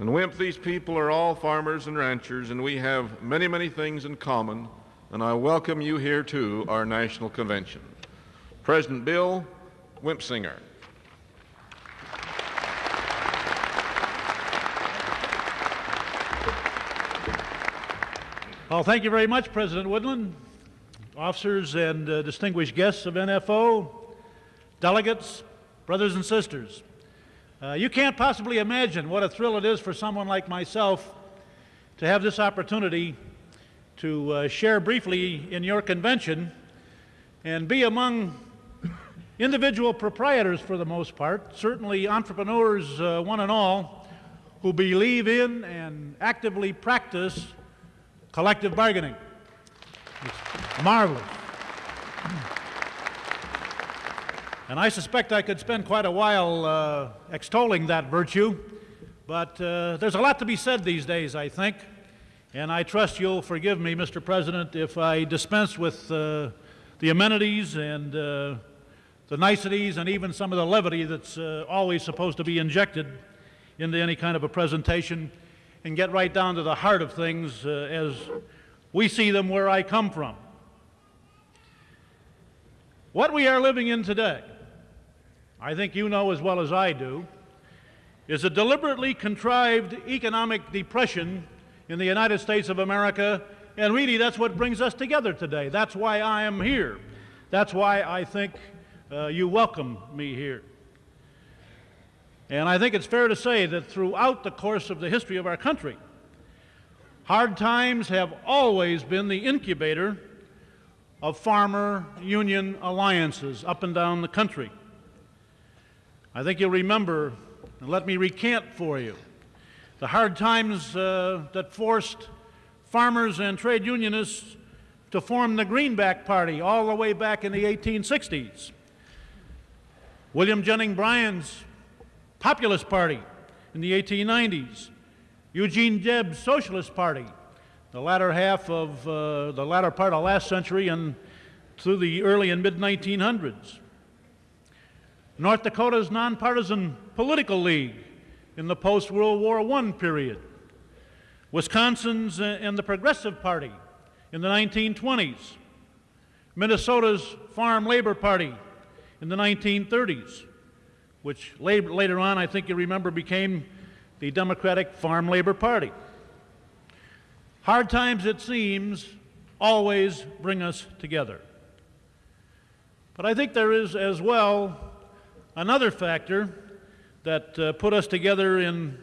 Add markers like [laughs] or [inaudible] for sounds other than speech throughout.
And Wimp, these people are all farmers and ranchers, and we have many, many things in common, and I welcome you here to our national convention. President Bill Winpisinger. Well, thank you very much, President Woodland, officers and uh, distinguished guests of NFO, delegates, brothers and sisters. Uh, you can't possibly imagine what a thrill it is for someone like myself to have this opportunity to uh, share briefly in your convention and be among individual proprietors for the most part, certainly entrepreneurs, uh, one and all, who believe in and actively practice collective bargaining. It's marvelous. And I suspect I could spend quite a while uh, extolling that virtue, but uh, there's a lot to be said these days, I think. And I trust you'll forgive me, Mr. President, if I dispense with uh, the amenities and uh, the niceties and even some of the levity that's uh, always supposed to be injected into any kind of a presentation and get right down to the heart of things uh, as we see them where I come from. What we are living in today, I think you know as well as I do, is a deliberately contrived economic depression in the United States of America, and really that's what brings us together today. That's why I am here. That's why I think uh, you welcome me here. And I think it's fair to say that throughout the course of the history of our country, hard times have always been the incubator of farmer union alliances up and down the country. I think you'll remember, and let me recant for you, the hard times uh, that forced farmers and trade unionists to form the Greenback Party all the way back in the 1860s. William Jennings Bryan's Populist Party in the 1890s, Eugene Debs' Socialist Party, the latter half of uh, the latter part of last century and through the early and mid 1900s. North Dakota's nonpartisan political league in the post World War I period. Wisconsin's uh, and the Progressive Party in the 1920s. Minnesota's Farm Labor Party in the 1930s which later on, I think you remember, became the Democratic Farm Labor Party. Hard times, it seems, always bring us together. But I think there is as well another factor that uh, put us together in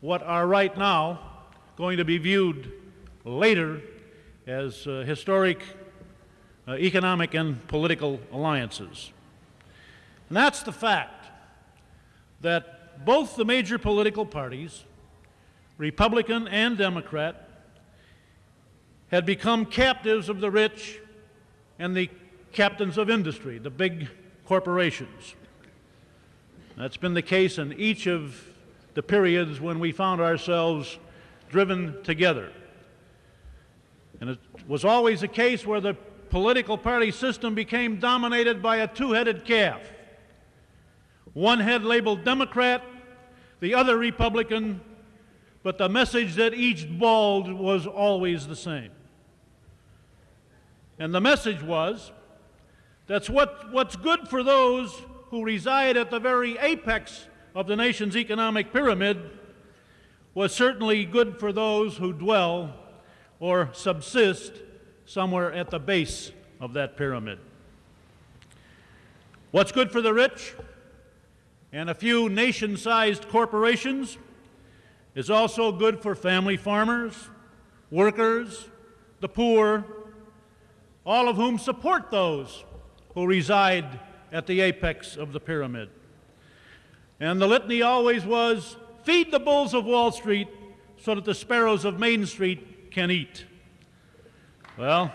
what are right now going to be viewed later as uh, historic uh, economic and political alliances. And that's the fact that both the major political parties, Republican and Democrat, had become captives of the rich and the captains of industry, the big corporations. That's been the case in each of the periods when we found ourselves driven together. And it was always a case where the political party system became dominated by a two-headed calf. One head labeled Democrat, the other Republican, but the message that each bawled was always the same. And the message was that's what, what's good for those who reside at the very apex of the nation's economic pyramid was certainly good for those who dwell or subsist somewhere at the base of that pyramid. What's good for the rich? and a few nation-sized corporations is also good for family farmers, workers, the poor, all of whom support those who reside at the apex of the pyramid. And the litany always was, feed the bulls of Wall Street so that the sparrows of Main Street can eat. Well,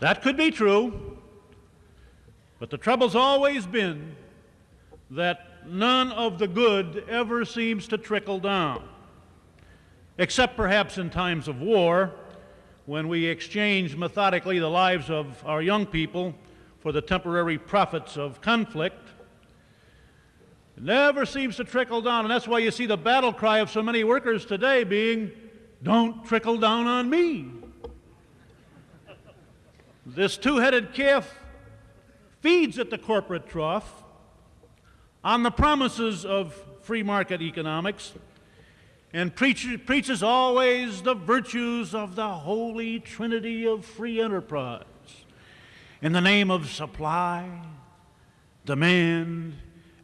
that could be true, but the trouble's always been that none of the good ever seems to trickle down, except perhaps in times of war, when we exchange methodically the lives of our young people for the temporary profits of conflict. It never seems to trickle down, and that's why you see the battle cry of so many workers today being, Don't trickle down on me. This two headed calf feeds at the corporate trough on the promises of free market economics and preach, preaches always the virtues of the holy trinity of free enterprise in the name of supply, demand,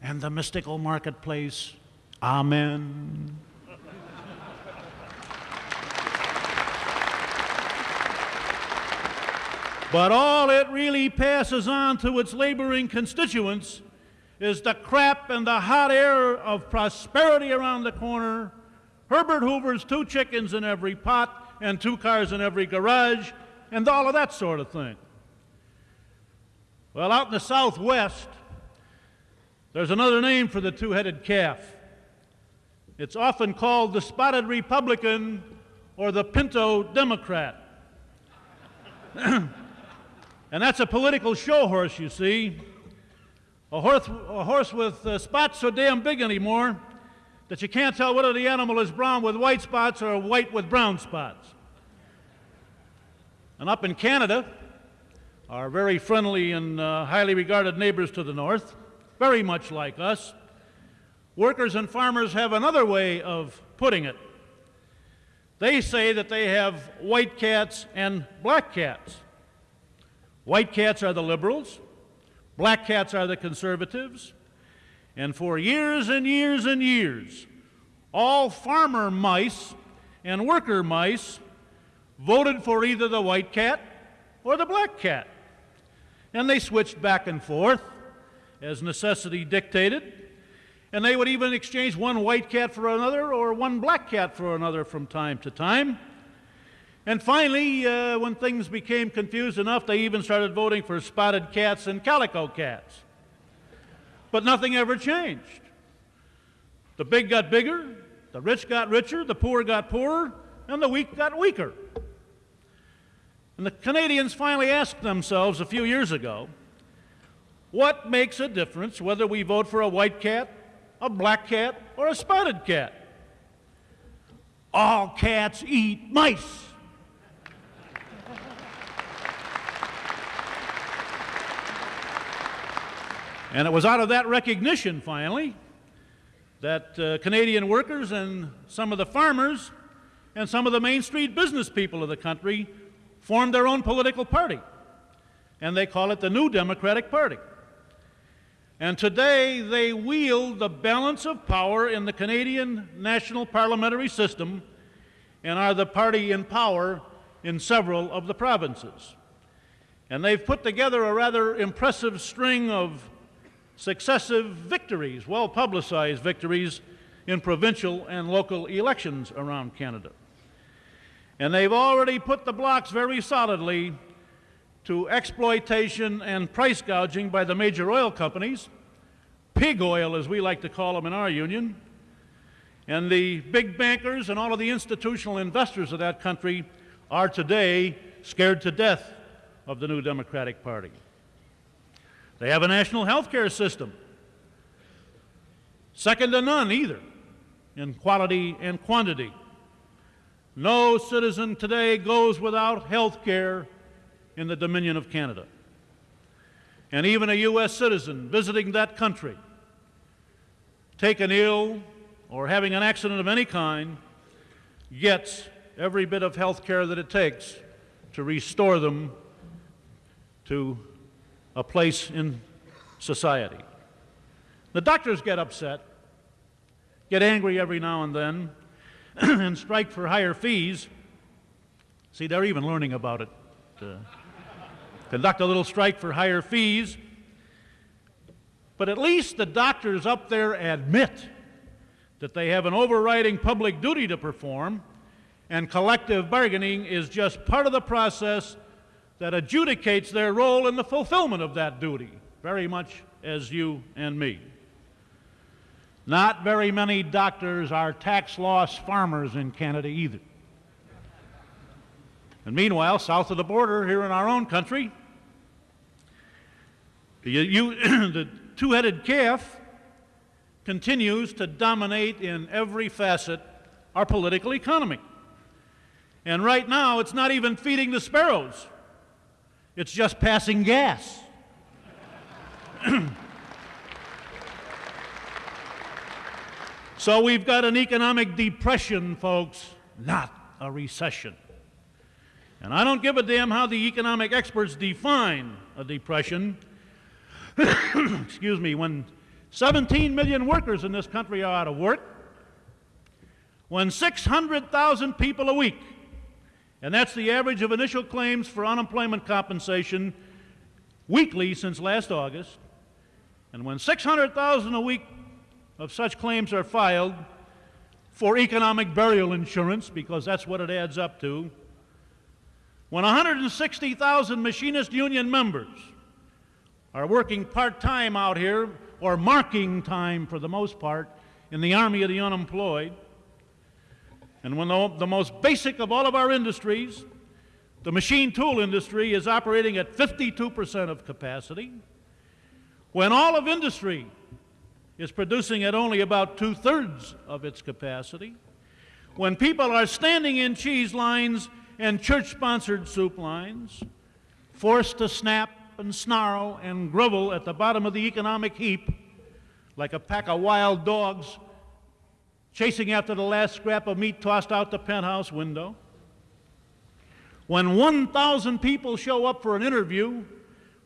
and the mystical marketplace. Amen. but all it really passes on to its laboring constituents is the crap and the hot air of prosperity around the corner, Herbert Hoover's two chickens in every pot and two cars in every garage, and all of that sort of thing. Well, out in the Southwest, there's another name for the two headed calf. It's often called the spotted Republican or the pinto Democrat. [clears throat] and that's a political show horse, you see. A horse, a horse with uh, spots so damn big anymore that you can't tell whether the animal is brown with white spots or white with brown spots. And up in Canada, our very friendly and uh, highly regarded neighbors to the north, very much like us, workers and farmers have another way of putting it. They say that they have white cats and black cats. White cats are the liberals, black cats are the conservatives, and for years and years and years, all farmer mice and worker mice voted for either the white cat or the black cat. And they switched back and forth as necessity dictated. And they would even exchange one white cat for another or one black cat for another from time to time. And finally, uh, when things became confused enough, they even started voting for spotted cats and calico cats. But nothing ever changed. The big got bigger, the rich got richer, the poor got poorer, and the weak got weaker. And the Canadians finally asked themselves a few years ago what makes a difference whether we vote for a white cat, a black cat, or a spotted cat? All cats eat mice. And it was out of that recognition, finally, that uh, Canadian workers and some of the farmers and some of the Main Street business people of the country formed their own political party, and they call it the New Democratic Party. And today they wield the balance of power in the Canadian national parliamentary system and are the party in power in several of the provinces. And they've put together a rather impressive string of successive victories, well publicized victories, in provincial and local elections around Canada. And they've already put the blocks very solidly to exploitation and price gouging by the major oil companies, pig oil as we like to call them in our union, and the big bankers and all of the institutional investors of that country are today scared to death of the new Democratic Party. They have a national health care system, second to none either in quality and quantity. No citizen today goes without health care in the Dominion of Canada. And even a U.S. citizen visiting that country, taken ill or having an accident of any kind, gets every bit of health care that it takes to restore them to a place in society. The doctors get upset, get angry every now and then, [clears throat] and strike for higher fees. See, they're even learning about it. Uh, conduct a little strike for higher fees. But at least the doctors up there admit that they have an overriding public duty to perform, and collective bargaining is just part of the process that adjudicates their role in the fulfillment of that duty, very much as you and me. Not very many doctors are tax loss farmers in Canada either. And meanwhile, south of the border, here in our own country, you, you, the [clears throat] two headed calf continues to dominate in every facet our political economy. And right now, it's not even feeding the sparrows, it's just passing gas. [clears throat] so we've got an economic depression, folks, not a recession. And I don't give a damn how the economic experts define a depression. [clears throat] Excuse me, when 17 million workers in this country are out of work, when 600,000 people a week, and that's the average of initial claims for unemployment compensation weekly since last August, and when 600,000 a week of such claims are filed for economic burial insurance, because that's what it adds up to, when 160,000 machinist union members are working part time out here, or marking time for the most part, in the army of the unemployed, and when the, the most basic of all of our industries, the machine tool industry, is operating at 52% of capacity, when all of industry is producing at only about two thirds of its capacity, when people are standing in cheese lines and church sponsored soup lines, forced to snap and snarl and grovel at the bottom of the economic heap like a pack of wild dogs chasing after the last scrap of meat tossed out the penthouse window. When 1,000 people show up for an interview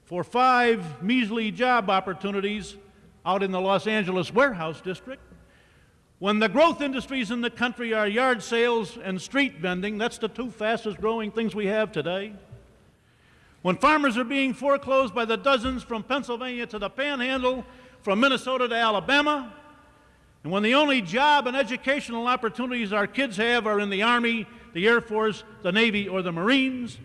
for five measly job opportunities out in the Los Angeles warehouse district, when the growth industries in the country are yard sales and street vending, that's the two fastest growing things we have today. When farmers are being foreclosed by the dozens from Pennsylvania to the panhandle, from Minnesota to Alabama, and when the only job and educational opportunities our kids have are in the Army, the Air Force, the Navy, or the Marines,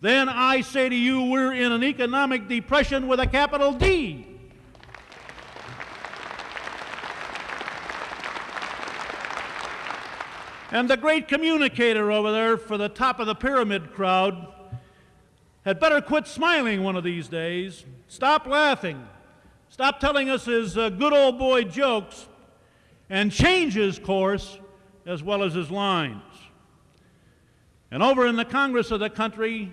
then I say to you, we're in an economic depression with a capital D. And the great communicator over there for the top of the pyramid crowd had better quit smiling one of these days, stop laughing, stop telling us his uh, good old boy jokes, and change his course as well as his lines. And over in the Congress of the country,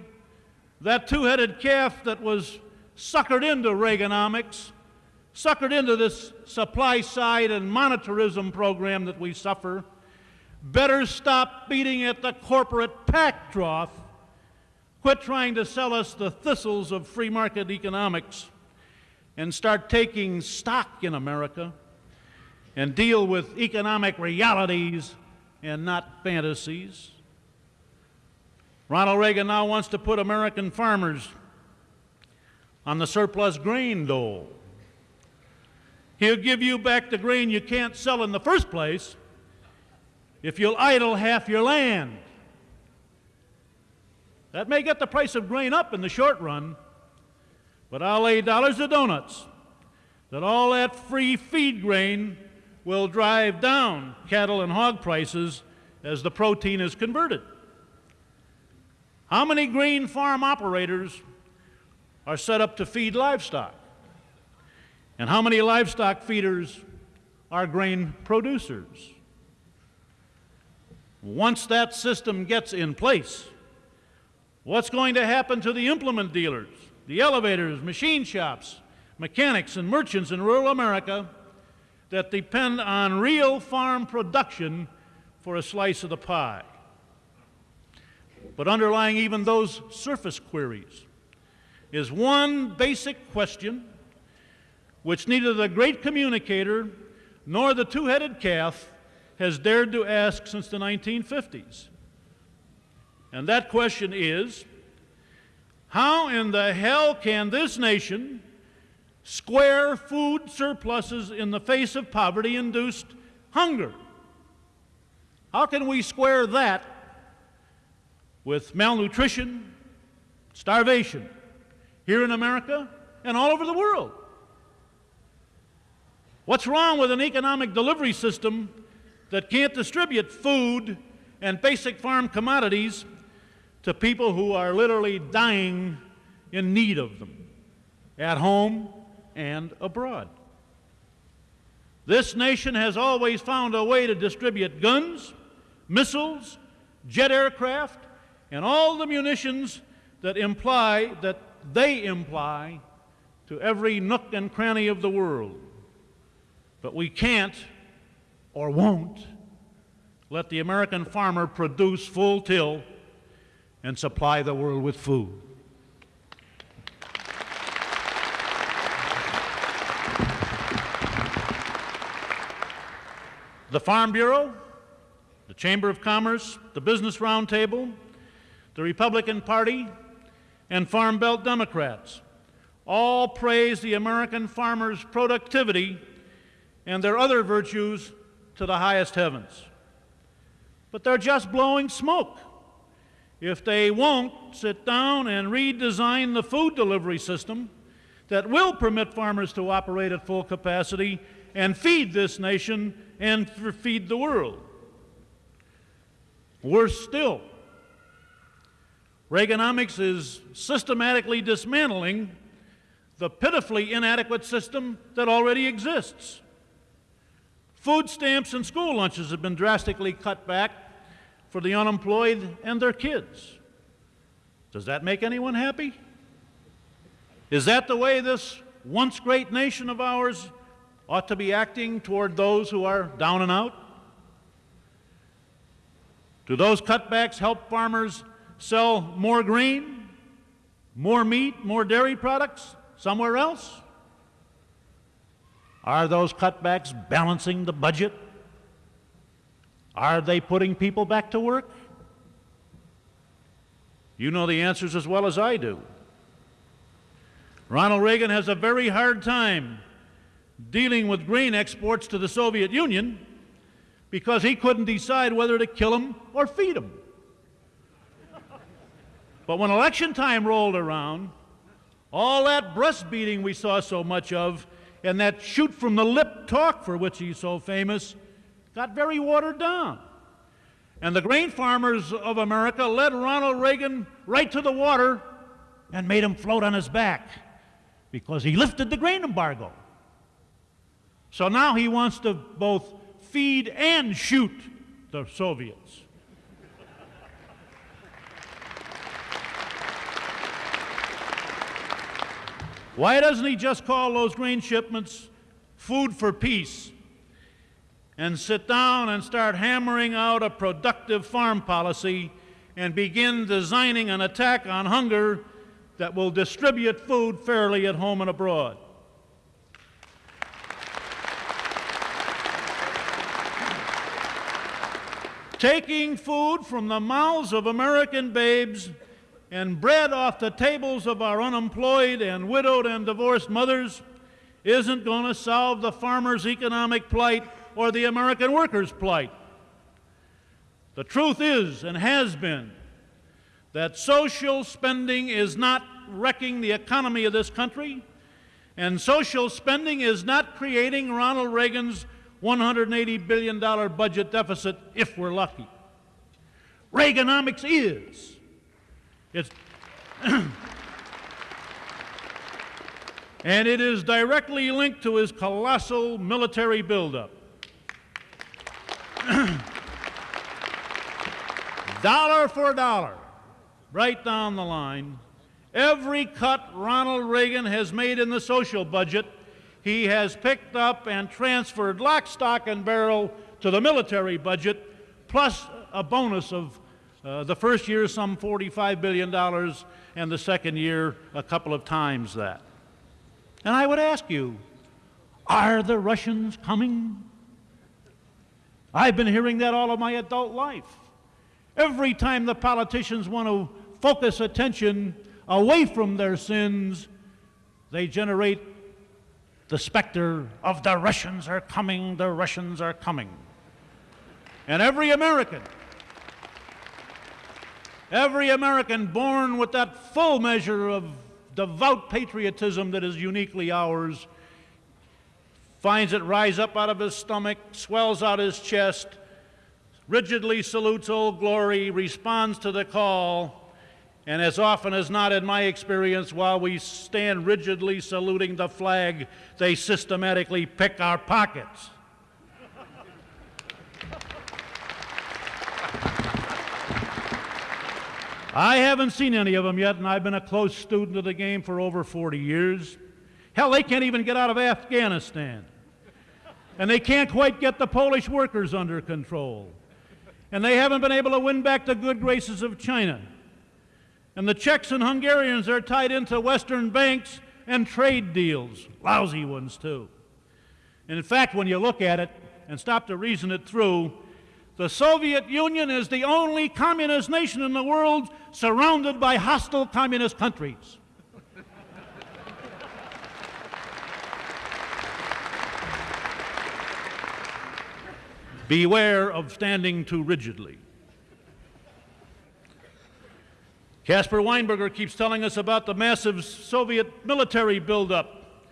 that two headed calf that was suckered into Reaganomics, suckered into this supply side and monetarism program that we suffer better stop beating at the corporate pack trough. Quit trying to sell us the thistles of free market economics and start taking stock in America and deal with economic realities and not fantasies. Ronald Reagan now wants to put American farmers on the surplus grain dole. He'll give you back the grain you can't sell in the first place if you'll idle half your land. That may get the price of grain up in the short run, but I'll lay dollars to donuts that all that free feed grain will drive down cattle and hog prices as the protein is converted. How many grain farm operators are set up to feed livestock? And how many livestock feeders are grain producers? Once that system gets in place, what's going to happen to the implement dealers, the elevators, machine shops, mechanics, and merchants in rural America that depend on real farm production for a slice of the pie? But underlying even those surface queries is one basic question which neither the great communicator nor the two headed calf has dared to ask since the 1950s. And that question is how in the hell can this nation square food surpluses in the face of poverty induced hunger? How can we square that with malnutrition, starvation, here in America and all over the world? What's wrong with an economic delivery system that can't distribute food and basic farm commodities to people who are literally dying in need of them at home and abroad. This nation has always found a way to distribute guns, missiles, jet aircraft, and all the munitions that imply that they imply to every nook and cranny of the world. But we can't or won't let the American farmer produce full till and supply the world with food. The Farm Bureau, the Chamber of Commerce, the Business Roundtable, the Republican Party, and Farm Belt Democrats all praise the American farmer's productivity and their other virtues to the highest heavens. But they're just blowing smoke if they won't sit down and redesign the food delivery system that will permit farmers to operate at full capacity and feed this nation and feed the world. Worse still, Reaganomics is systematically dismantling the pitifully inadequate system that already exists. Food stamps and school lunches have been drastically cut back for the unemployed and their kids. Does that make anyone happy? Is that the way this once great nation of ours ought to be acting toward those who are down and out? Do those cutbacks help farmers sell more grain, more meat, more dairy products somewhere else? Are those cutbacks balancing the budget? Are they putting people back to work? You know the answers as well as I do. Ronald Reagan has a very hard time dealing with grain exports to the Soviet Union because he couldn't decide whether to kill them or feed them. But when election time rolled around, all that breastbeating we saw so much of and that shoot from the lip talk for which he's so famous got very watered down. And the grain farmers of America led Ronald Reagan right to the water and made him float on his back because he lifted the grain embargo. So now he wants to both feed and shoot the Soviets. Why doesn't he just call those grain shipments food for peace and sit down and start hammering out a productive farm policy and begin designing an attack on hunger that will distribute food fairly at home and abroad? Taking food from the mouths of American babes and bread off the tables of our unemployed and widowed and divorced mothers isn't going to solve the farmer's economic plight or the American worker's plight. The truth is and has been that social spending is not wrecking the economy of this country, and social spending is not creating Ronald Reagan's $180 billion budget deficit if we're lucky. Reaganomics is. It's [clears throat] and it is directly linked to his colossal military buildup. [clears throat] dollar for dollar, right down the line, every cut Ronald Reagan has made in the social budget, he has picked up and transferred lock, stock, and barrel to the military budget, plus a bonus of uh, the first year, some $45 billion, and the second year, a couple of times that. And I would ask you, are the Russians coming? I've been hearing that all of my adult life. Every time the politicians want to focus attention away from their sins, they generate the specter of the Russians are coming, the Russians are coming. And every American Every American born with that full measure of devout patriotism that is uniquely ours finds it rise up out of his stomach, swells out his chest, rigidly salutes Old Glory, responds to the call, and as often as not, in my experience, while we stand rigidly saluting the flag, they systematically pick our pockets. I haven't seen any of them yet, and I've been a close student of the game for over 40 years. Hell, they can't even get out of Afghanistan. And they can't quite get the Polish workers under control. And they haven't been able to win back the good graces of China. And the Czechs and Hungarians are tied into Western banks and trade deals, lousy ones too. And in fact, when you look at it and stop to reason it through, the Soviet Union is the only communist nation in the world surrounded by hostile communist countries. [laughs] Beware of standing too rigidly. Caspar Weinberger keeps telling us about the massive Soviet military buildup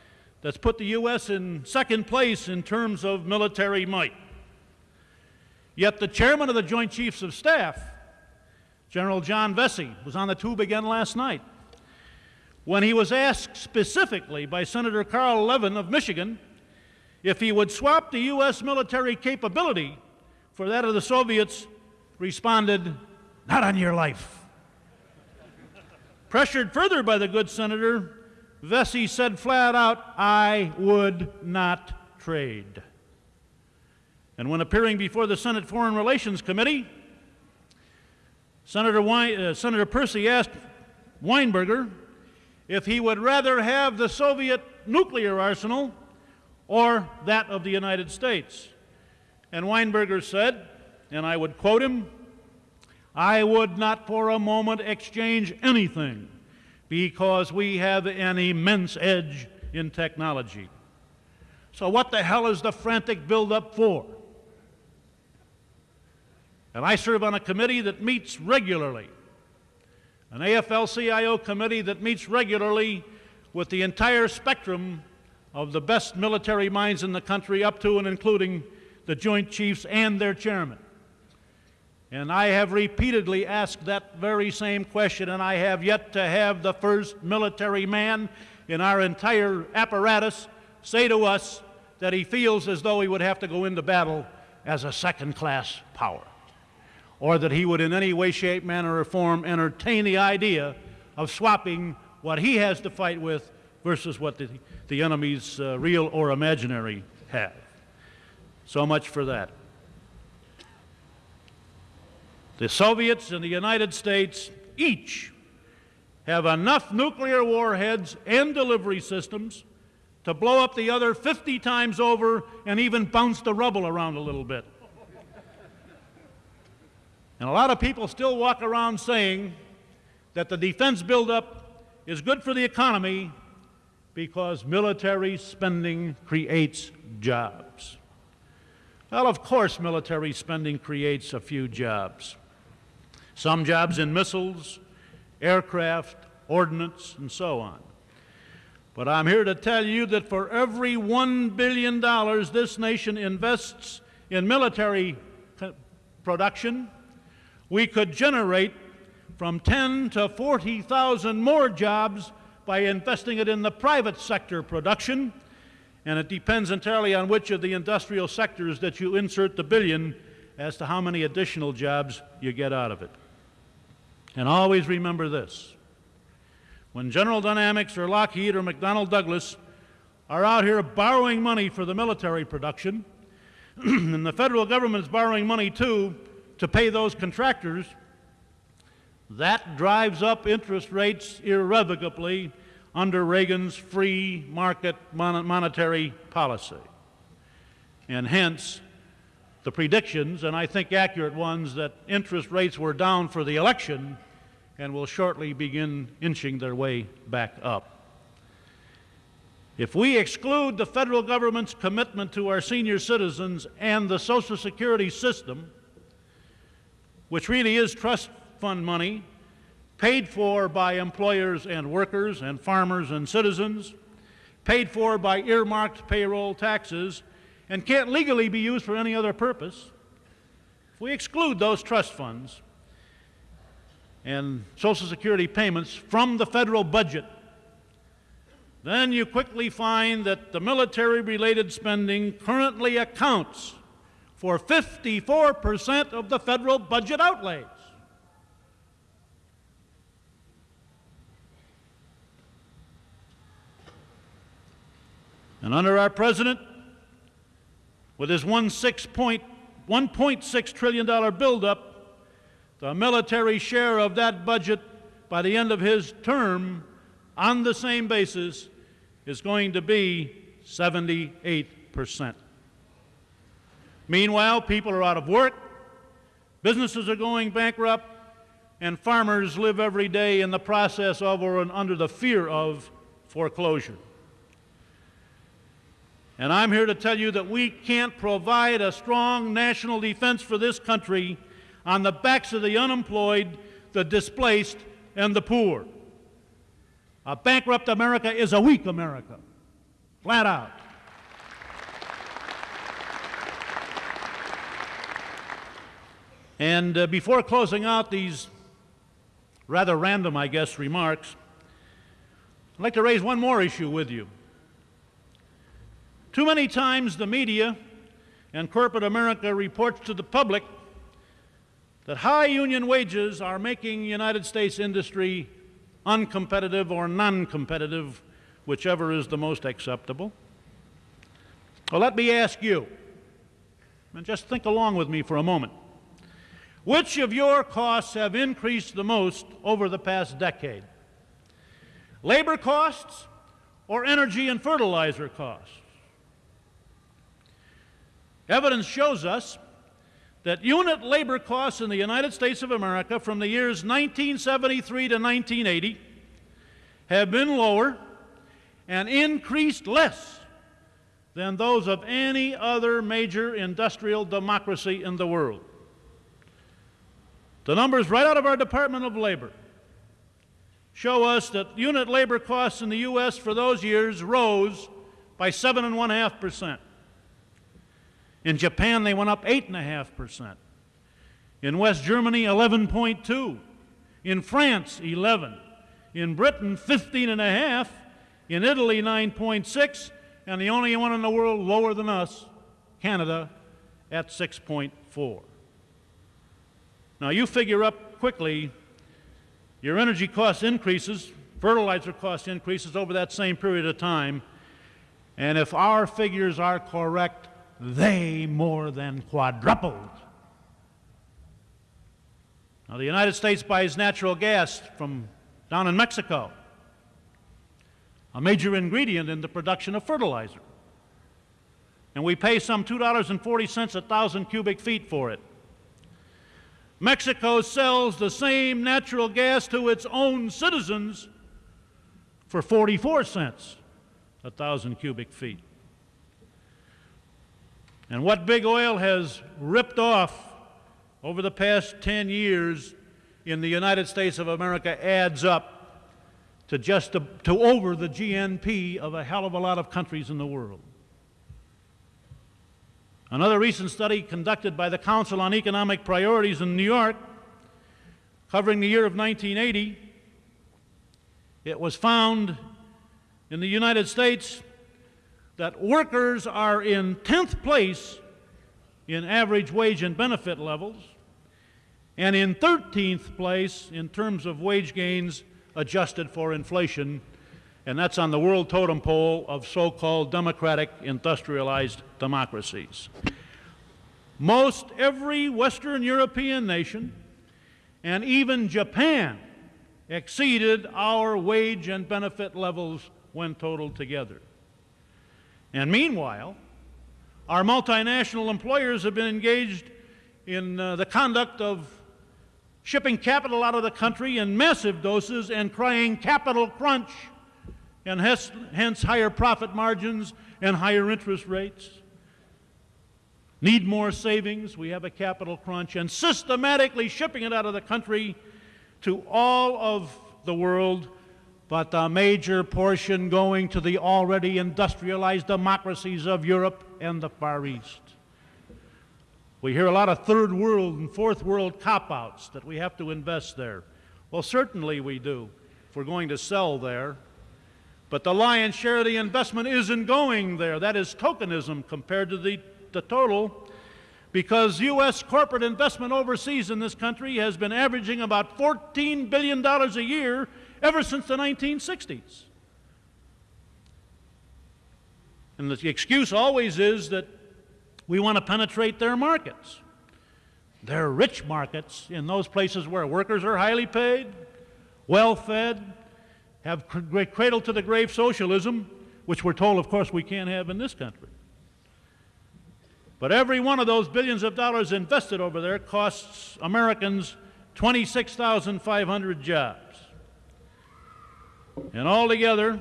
that's put the U.S. in second place in terms of military might. Yet the chairman of the Joint Chiefs of Staff, General John Vessey, was on the tube again last night. When he was asked specifically by Senator Carl Levin of Michigan if he would swap the U.S. military capability for that of the Soviets, responded, Not on your life. Pressured further by the good senator, Vessey said flat out, I would not trade. And when appearing before the Senate Foreign Relations Committee, Senator, Wein, uh, Senator Percy asked Weinberger if he would rather have the Soviet nuclear arsenal or that of the United States. And Weinberger said, and I would quote him, I would not for a moment exchange anything because we have an immense edge in technology. So, what the hell is the frantic buildup for? And I serve on a committee that meets regularly, an AFL CIO committee that meets regularly with the entire spectrum of the best military minds in the country, up to and including the Joint Chiefs and their chairman. And I have repeatedly asked that very same question, and I have yet to have the first military man in our entire apparatus say to us that he feels as though he would have to go into battle as a second class power, or that he would in any way, shape, manner, or form entertain the idea of swapping what he has to fight with versus what the, the enemies, uh, real or imaginary, have. So much for that. The Soviets and the United States each have enough nuclear warheads and delivery systems to blow up the other 50 times over and even bounce the rubble around a little bit. And a lot of people still walk around saying that the defense buildup is good for the economy because military spending creates jobs. Well, of course, military spending creates a few jobs. Some jobs in missiles, aircraft, ordnance, and so on. But I'm here to tell you that for every $1 billion this nation invests in military production, we could generate from 10 to 40,000 more jobs by investing it in the private sector production, and it depends entirely on which of the industrial sectors that you insert the billion as to how many additional jobs you get out of it. And always remember this when General Dynamics or Lockheed or McDonnell Douglas are out here borrowing money for the military production, [clears throat] and the federal government is borrowing money too to pay those contractors, that drives up interest rates irrevocably under Reagan's free market mon monetary policy. And hence, the predictions, and I think accurate ones, that interest rates were down for the election and will shortly begin inching their way back up. If we exclude the federal government's commitment to our senior citizens and the Social Security system, which really is trust fund money paid for by employers and workers and farmers and citizens, paid for by earmarked payroll taxes, and can't legally be used for any other purpose, if we exclude those trust funds and Social Security payments from the federal budget, then you quickly find that the military-related spending currently accounts for 54% of the federal budget outlays. And under our president, with his 1.6 trillion-dollar buildup, the military share of that budget by the end of his term on the same basis is going to be 78%. Meanwhile, people are out of work, businesses are going bankrupt, and farmers live every day in the process of or under the fear of foreclosure. And I'm here to tell you that we can't provide a strong national defense for this country on the backs of the unemployed, the displaced, and the poor. A bankrupt America is a weak America, flat out. And uh, before closing out these rather random, I guess, remarks, I'd like to raise one more issue with you. Too many times the media and corporate America reports to the public that high union wages are making United States industry uncompetitive or non-competitive, whichever is the most acceptable. Well, let me ask you, and just think along with me for a moment. Which of your costs have increased the most over the past decade? Labor costs or energy and fertilizer costs? Evidence shows us that unit labor costs in the United States of America from the years 1973 to 1980 have been lower and increased less than those of any other major industrial democracy in the world. The numbers right out of our Department of Labor show us that unit labor costs in the U.S. for those years rose by 7.5%. In Japan, they went up 8.5%. In West Germany, 11.2. In France, 11. In Britain, 15.5. In Italy, 9.6. And the only one in the world lower than us, Canada, at 6.4. Now, you figure up quickly your energy cost increases, fertilizer cost increases over that same period of time, and if our figures are correct, they more than quadrupled. Now, the United States buys natural gas from down in Mexico, a major ingredient in the production of fertilizer. And we pay some $2.40 a thousand cubic feet for it. Mexico sells the same natural gas to its own citizens for 44 cents a thousand cubic feet. And what big oil has ripped off over the past 10 years in the United States of America adds up to just to, to over the GNP of a hell of a lot of countries in the world. Another recent study conducted by the Council on Economic Priorities in New York, covering the year of 1980, it was found in the United States that workers are in 10th place in average wage and benefit levels, and in 13th place in terms of wage gains adjusted for inflation, and that's on the world totem pole of so called democratic industrialized democracies. Most every Western European nation and even Japan exceeded our wage and benefit levels when totaled together. And meanwhile, our multinational employers have been engaged in uh, the conduct of shipping capital out of the country in massive doses and crying capital crunch, and hence, hence higher profit margins and higher interest rates. Need more savings, we have a capital crunch, and systematically shipping it out of the country to all of the world but a major portion going to the already industrialized democracies of Europe and the Far East. We hear a lot of third world and fourth world cop outs that we have to invest there. Well, certainly we do if we're going to sell there. But the lion's share of the investment isn't going there. That is tokenism compared to the, the total because U.S. corporate investment overseas in this country has been averaging about $14 billion a year ever since the 1960s. And the excuse always is that we want to penetrate their markets. They're rich markets in those places where workers are highly paid, well fed, have cr- cradle to the grave socialism, which we're told, of course, we can't have in this country. But every one of those billions of dollars invested over there costs Americans 26,500 jobs. And altogether,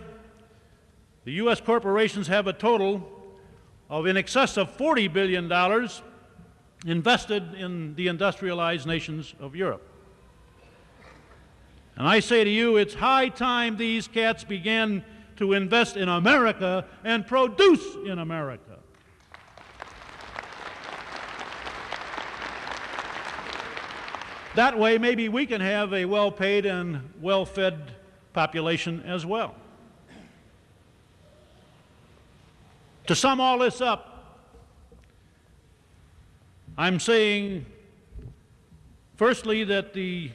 the U.S. corporations have a total of in excess of $40 billion invested in the industrialized nations of Europe. And I say to you, it's high time these cats began to invest in America and produce in America. That way, maybe we can have a well paid and well fed population as well. To sum all this up, I'm saying, firstly, that the